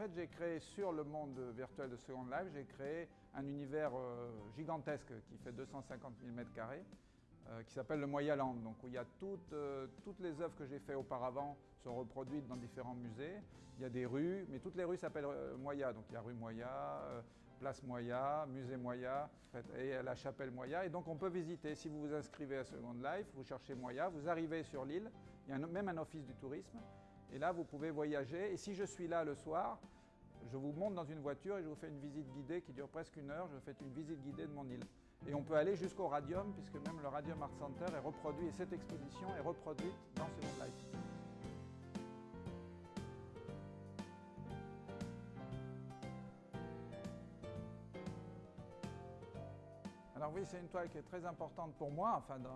fait, j'ai créé sur le monde virtuel de Second Life, j'ai créé un univers euh, gigantesque qui fait 250 000 m2, qui s'appelle le Moyaland, donc où il y a toutes, euh, les œuvres que j'ai faites auparavant sont reproduites dans différents musées. Il y a des rues, mais toutes les rues s'appellent euh, Moya, donc il y a rue Moya, place Moya, musée Moya et la chapelle Moya. Et donc on peut visiter, si vous vous inscrivez à Second Life, vous cherchez Moya, vous arrivez sur l'île, il y a même un office du tourisme, et là, vous pouvez voyager. Et si je suis là le soir, je vous monte dans une voiture et je vous fais une visite guidée qui dure presque une heure. Je vous fais une visite guidée de mon île. Et on peut aller jusqu'au Radium, puisque même le Radium Art Center est reproduit, et cette exposition est reproduite dans Second Life. Alors oui, c'est une toile qui est très importante pour moi, enfin euh,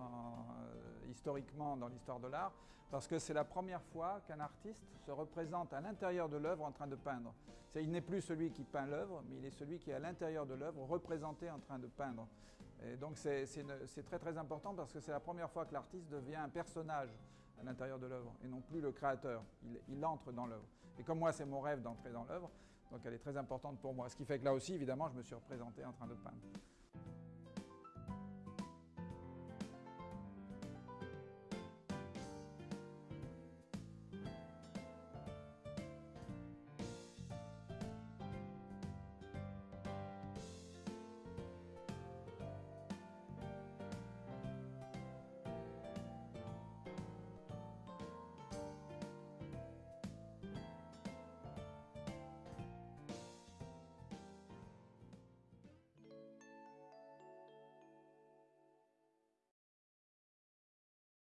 historiquement dans l'histoire de l'art, parce que c'est la première fois qu'un artiste se représente à l'intérieur de l'œuvre en train de peindre. Il n'est plus celui qui peint l'œuvre, mais il est celui qui est à l'intérieur de l'œuvre représenté en train de peindre. Et donc c'est très très important parce que c'est la première fois que l'artiste devient un personnage à l'intérieur de l'œuvre et non plus le créateur. Il, il entre dans l'œuvre. Et comme moi c'est mon rêve d'entrer dans l'œuvre, donc elle est très importante pour moi. Ce qui fait que là aussi évidemment je me suis représenté en train de peindre.